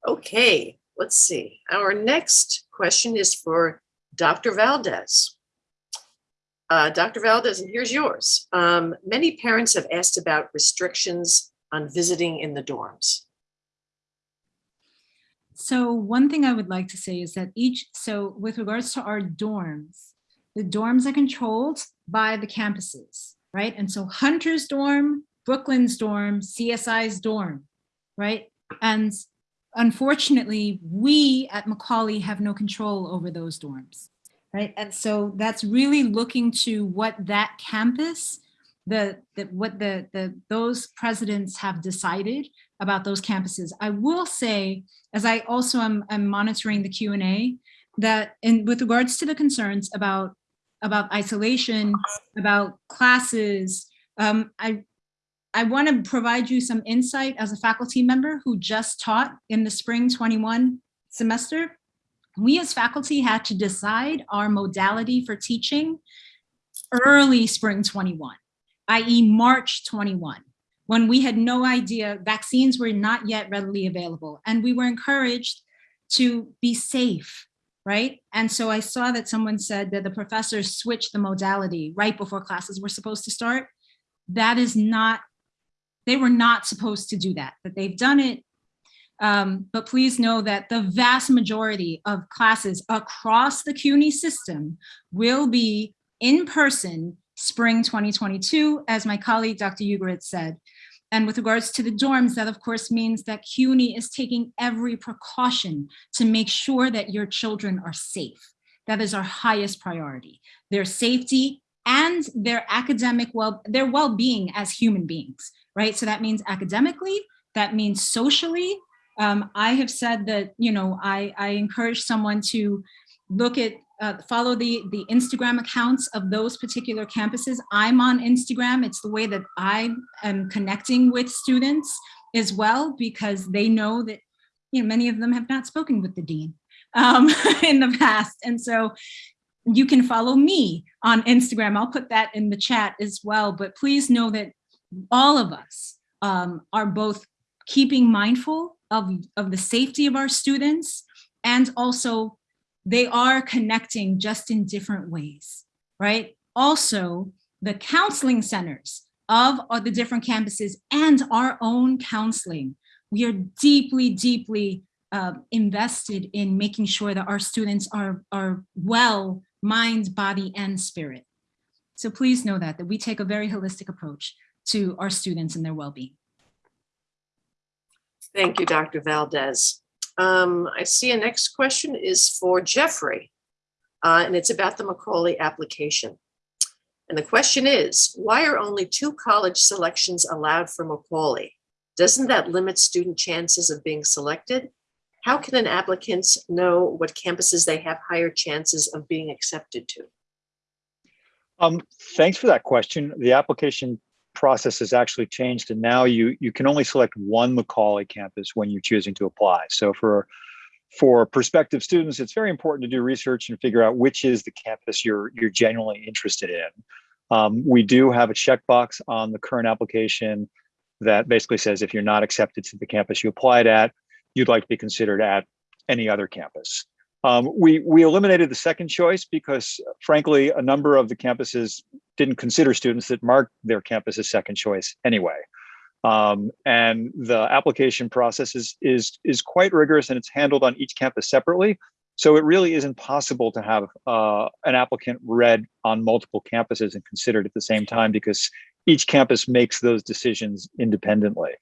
Speaker 1: Okay, let's see. Our next question is for Dr. Valdez. Uh, Dr. Valdez, and here's yours. Um, many parents have asked about restrictions on visiting in the dorms.
Speaker 2: So one thing I would like to say is that each, so with regards to our dorms, the dorms are controlled by the campuses, right? And so Hunter's dorm, Brooklyn's dorm, CSI's dorm, right? And unfortunately, we at Macaulay have no control over those dorms right? And so that's really looking to what that campus, the, the what the, the those presidents have decided about those campuses. I will say, as I also am, am monitoring the Q&A, that in with regards to the concerns about about isolation, about classes, um, I I want to provide you some insight as a faculty member who just taught in the spring 21 semester we as faculty had to decide our modality for teaching early spring 21, i.e. March 21, when we had no idea, vaccines were not yet readily available. And we were encouraged to be safe, right? And so I saw that someone said that the professors switched the modality right before classes were supposed to start. That is not, they were not supposed to do that, that they've done it um, but please know that the vast majority of classes across the CUNY system will be in person spring 2022, as my colleague, Dr. Ugoretz said. And with regards to the dorms, that of course means that CUNY is taking every precaution to make sure that your children are safe. That is our highest priority, their safety and their academic well, their well-being as human beings, right? So that means academically, that means socially. Um, I have said that, you know, I, I encourage someone to look at, uh, follow the, the Instagram accounts of those particular campuses. I'm on Instagram. It's the way that I am connecting with students as well, because they know that, you know, many of them have not spoken with the dean um, in the past. And so you can follow me on Instagram. I'll put that in the chat as well. But please know that all of us um, are both keeping mindful of, of the safety of our students and also they are connecting just in different ways, right? Also, the counseling centers of, the different campuses and our own counseling. We are deeply, deeply uh, invested in making sure that our students are, are well, mind, body, and spirit. So please know that, that we take a very holistic approach to our students and their well-being.
Speaker 1: Thank you, Dr. Valdez. Um, I see a next question is for Jeffrey, uh, and it's about the Macaulay application. And the question is, why are only two college selections allowed for Macaulay? Doesn't that limit student chances of being selected? How can an applicant know what campuses they have higher chances of being accepted to?
Speaker 8: Um, thanks for that question. The application process has actually changed and now you you can only select one Macaulay campus when you're choosing to apply. So for for prospective students, it's very important to do research and figure out which is the campus you're you're genuinely interested in. Um, we do have a checkbox on the current application that basically says if you're not accepted to the campus you applied at, you'd like to be considered at any other campus. Um, we, we eliminated the second choice because frankly, a number of the campuses didn't consider students that marked their campus as second choice anyway. Um, and the application process is, is, is quite rigorous and it's handled on each campus separately. So it really isn't possible to have uh, an applicant read on multiple campuses and considered at the same time because each campus makes those decisions independently.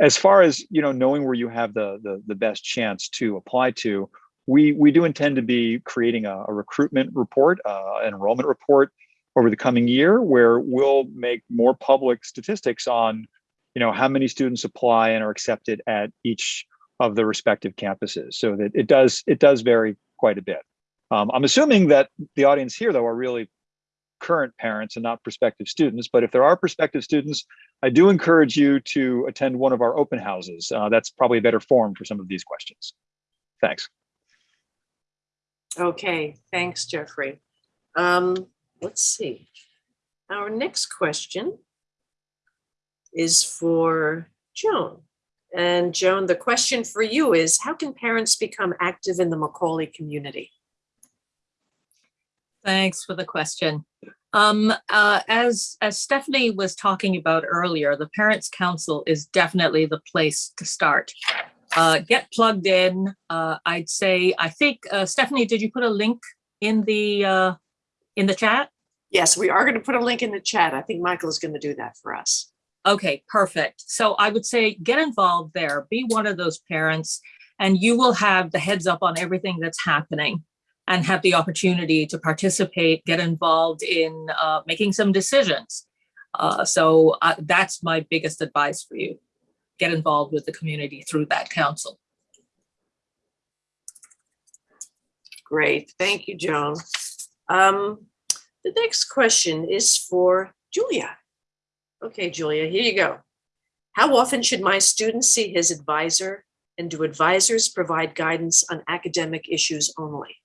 Speaker 8: As far as you know, knowing where you have the, the, the best chance to apply to, we we do intend to be creating a, a recruitment report, uh, enrollment report over the coming year, where we'll make more public statistics on, you know, how many students apply and are accepted at each of the respective campuses. So that it does it does vary quite a bit. Um, I'm assuming that the audience here, though, are really current parents and not prospective students. But if there are prospective students, I do encourage you to attend one of our open houses. Uh, that's probably a better form for some of these questions. Thanks.
Speaker 1: Okay, thanks, Jeffrey. Um, let's see. Our next question is for Joan. And Joan, the question for you is, how can parents become active in the Macaulay community?
Speaker 7: Thanks for the question. Um, uh, as, as Stephanie was talking about earlier, the Parents Council is definitely the place to start. Uh, get plugged in. Uh, I'd say, I think, uh, Stephanie, did you put a link in the, uh, in the chat?
Speaker 1: Yes, we are going to put a link in the chat. I think Michael is going to do that for us.
Speaker 7: Okay, perfect. So I would say get involved there, be one of those parents, and you will have the heads up on everything that's happening and have the opportunity to participate, get involved in uh, making some decisions. Uh, so uh, that's my biggest advice for you. Get involved with the community through that council.
Speaker 1: Great, thank you, Joan. Um, the next question is for Julia. Okay, Julia, here you go. How often should my student see his advisor and do advisors provide guidance on academic issues only?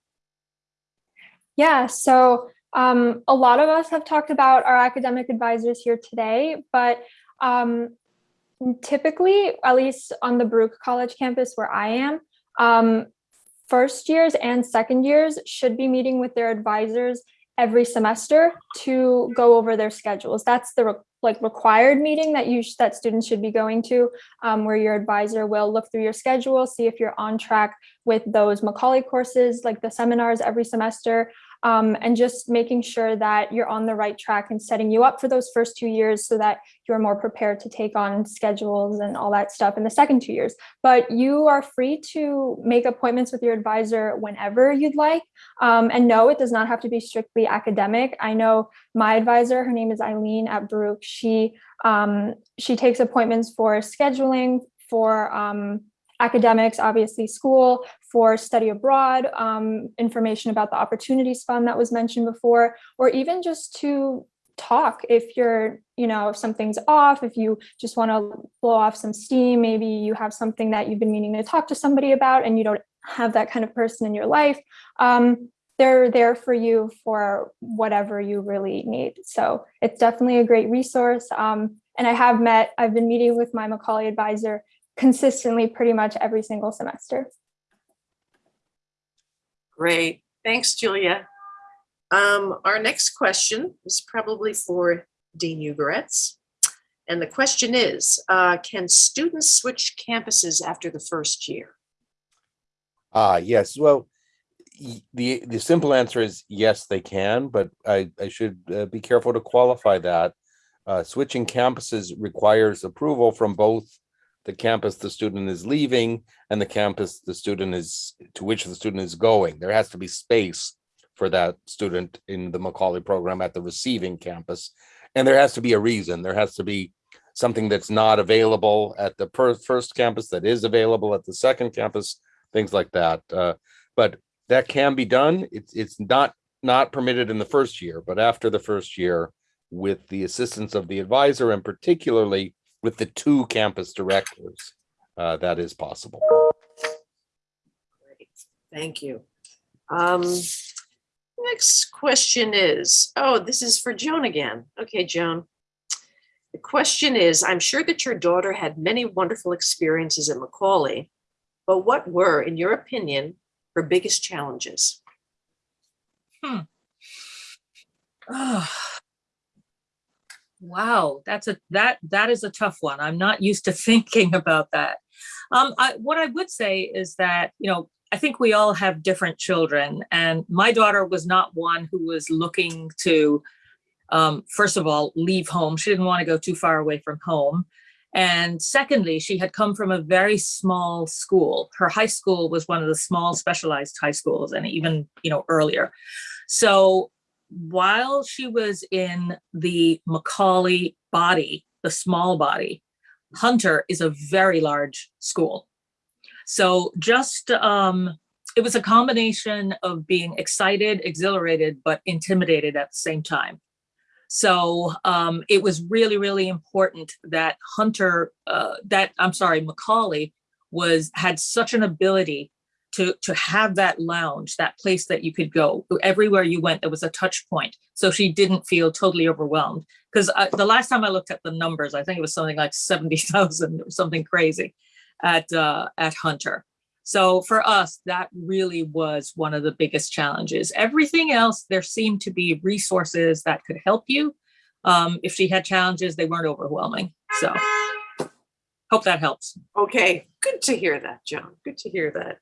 Speaker 5: Yeah, so um, a lot of us have talked about our academic advisors here today, but um, typically, at least on the Baruch College campus where I am, um, first years and second years should be meeting with their advisors every semester to go over their schedules. That's the re like required meeting that you that students should be going to, um, where your advisor will look through your schedule, see if you're on track with those Macaulay courses, like the seminars every semester, um, and just making sure that you're on the right track and setting you up for those first two years so that you're more prepared to take on schedules and all that stuff in the second two years. But you are free to make appointments with your advisor whenever you'd like. Um, and no, it does not have to be strictly academic. I know my advisor, her name is Eileen at Baruch. She um, she takes appointments for scheduling, for um, academics, obviously school, for study abroad, um, information about the Opportunities Fund that was mentioned before, or even just to talk if you're, you know, if something's off, if you just want to blow off some steam, maybe you have something that you've been meaning to talk to somebody about and you don't have that kind of person in your life. Um, they're there for you for whatever you really need. So it's definitely a great resource. Um, and I have met, I've been meeting with my Macaulay advisor consistently pretty much every single semester.
Speaker 1: Great. Thanks, Julia. Um, our next question is probably for Dean Ugoretz. And the question is, uh, can students switch campuses after the first year?
Speaker 3: Ah, yes. Well, the the simple answer is yes, they can, but I I should uh, be careful to qualify that. Uh, switching campuses requires approval from both the campus the student is leaving and the campus the student is to which the student is going. There has to be space for that student in the Macaulay program at the receiving campus, and there has to be a reason. There has to be something that's not available at the first campus that is available at the second campus things like that. Uh, but that can be done. It's it's not not permitted in the first year, but after the first year, with the assistance of the advisor and particularly with the two campus directors, uh, that is possible.
Speaker 1: Great. Thank you. Um, next question is, oh, this is for Joan again. Okay, Joan. The question is, I'm sure that your daughter had many wonderful experiences at Macaulay, but what were, in your opinion, her biggest challenges? Hmm.
Speaker 7: Oh. Wow, that's a that that is a tough one. I'm not used to thinking about that. Um, I, what I would say is that you know I think we all have different children, and my daughter was not one who was looking to, um, first of all, leave home. She didn't want to go too far away from home, and secondly, she had come from a very small school. Her high school was one of the small specialized high schools, and even you know earlier. So while she was in the Macaulay body, the small body, Hunter is a very large school. So just um, it was a combination of being excited, exhilarated, but intimidated at the same time. So um, it was really, really important that Hunter, uh, that I'm sorry, Macaulay was had such an ability to to have that lounge, that place that you could go everywhere you went. There was a touch point, so she didn't feel totally overwhelmed. Because the last time I looked at the numbers, I think it was something like seventy thousand or something crazy at uh, at Hunter. So for us, that really was one of the biggest challenges. Everything else, there seemed to be resources that could help you. Um, if she had challenges, they weren't overwhelming. So hope that helps.
Speaker 1: Okay, good to hear that, Joan. Good to hear that.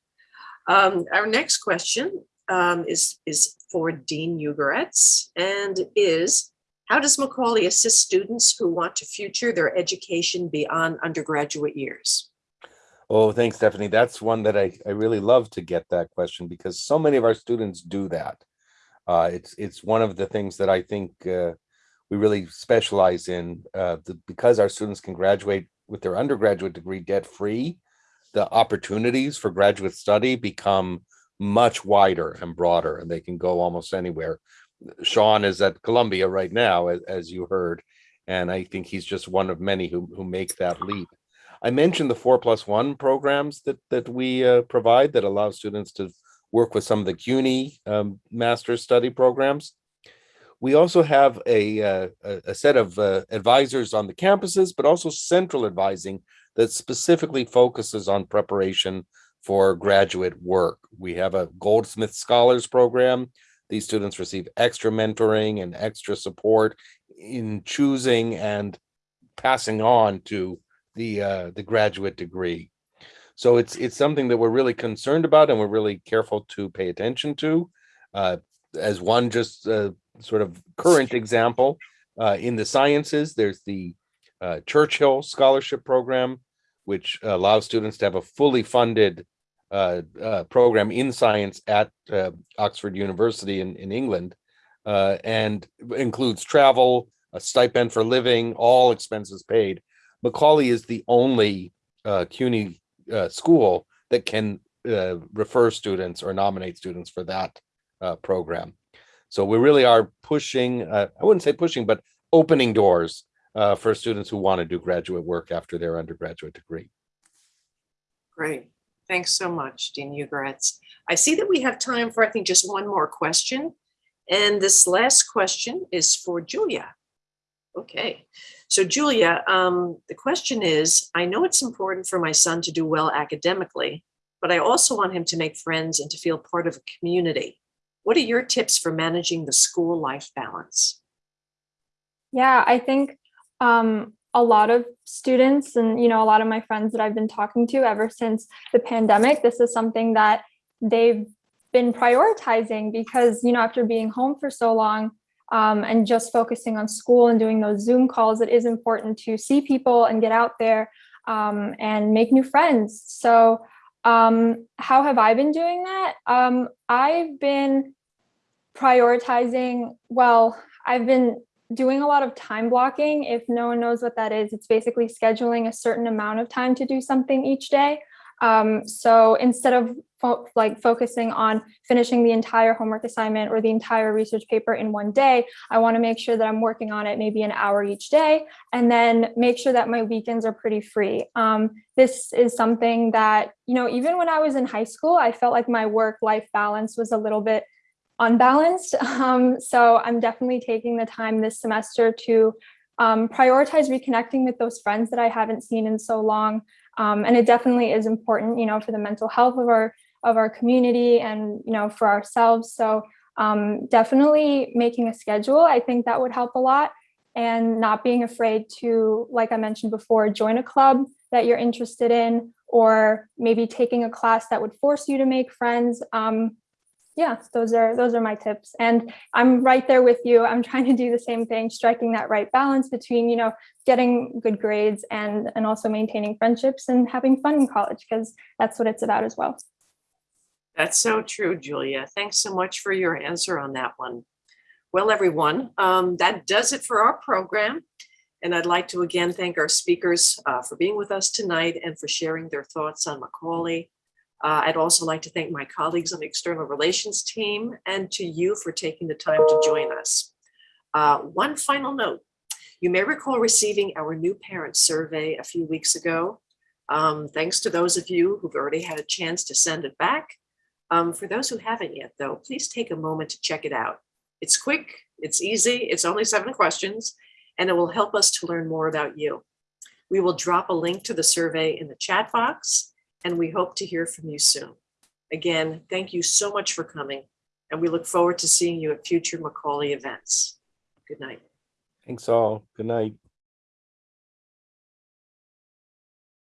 Speaker 1: Um, our next question um, is, is for Dean Ugoretz and is, how does Macaulay assist students who want to future their education beyond undergraduate years?
Speaker 3: Oh, thanks, Stephanie. That's one that I, I really love to get that question because so many of our students do that. Uh, it's it's one of the things that I think uh, we really specialize in uh, the, because our students can graduate with their undergraduate degree debt free. The opportunities for graduate study become much wider and broader, and they can go almost anywhere. Sean is at Columbia right now, as, as you heard, and I think he's just one of many who who make that leap. I mentioned the four plus one programs that that we uh, provide that allow students to work with some of the CUNY um, master's study programs. We also have a, uh, a, set of uh, advisors on the campuses, but also central advising that specifically focuses on preparation for graduate work. We have a Goldsmith Scholars Program. These students receive extra mentoring and extra support in choosing and passing on to the uh, the graduate degree. So it's it's something that we're really concerned about and we're really careful to pay attention to. Uh, as one just uh, sort of current example, uh, in the sciences, there's the uh, Churchill Scholarship Program, which allows students to have a fully funded uh, uh, program in science at uh, Oxford University in, in England, uh, and includes travel, a stipend for living, all expenses paid. Macaulay is the only uh, CUNY uh, school that can refer students or nominate students for that program. So we really are pushing, I wouldn't say pushing, but opening doors uh, for students who want to do graduate work after their undergraduate degree.
Speaker 1: Great. Thanks so much, Dean Ugoretz. I see that we have time for, I think, just one more question. And this last question is for Julia. Okay, so Julia, um, the question is, I know it's important for my son to do well academically, but I also want him to make friends and to feel part of a community. What are your tips for managing the school life balance?
Speaker 5: Yeah, I think um, a lot of students and you know a lot of my friends that I've been talking to ever since the pandemic, this is something that they've been prioritizing because you know after being home for so long um, and just focusing on school and doing those Zoom calls, it is important to see people and get out there um, and make new friends. So um, how have I been doing that? Um, I've been prioritizing, well, I've been doing a lot of time blocking. If no one knows what that is, it's basically scheduling a certain amount of time to do something each day. Um, so instead of fo like focusing on finishing the entire homework assignment or the entire research paper in one day, I want to make sure that I'm working on it maybe an hour each day and then make sure that my weekends are pretty free. Um, this is something that, you know, even when I was in high school, I felt like my work life balance was a little bit unbalanced. Um, so I'm definitely taking the time this semester to um, prioritize reconnecting with those friends that I haven't seen in so long. Um, and it definitely is important, you know, for the mental health of our of our community and, you know, for ourselves. So um, definitely making a schedule, I think that would help a lot and not being afraid to, like I mentioned before, join a club that you're interested in, or maybe taking a class that would force you to make friends. Um, yeah, those are those are my tips. And I'm right there with you. I'm trying to do the same thing, striking that right balance between, you know, getting good grades and and also maintaining friendships and having fun in college because that's what it's about as well.
Speaker 1: That's so true, Julia. Thanks so much for your answer on that one. Well, everyone, um, that does it for our program. And I'd like to again thank our speakers uh, for being with us tonight and for sharing their thoughts on Macaulay. Uh, I'd also like to thank my colleagues on the external relations team and to you for taking the time to join us. Uh, one final note, you may recall receiving our new parent survey a few weeks ago. Um, thanks to those of you who've already had a chance to send it back. Um, for those who haven't yet though, please take a moment to check it out. It's quick, it's easy, it's only seven questions, and it will help us to learn more about you. We will drop a link to the survey in the chat box and we hope to hear from you soon. Again, thank you so much for coming, and we look forward to seeing you at future Macaulay events. Good night.
Speaker 3: Thanks all. Good night.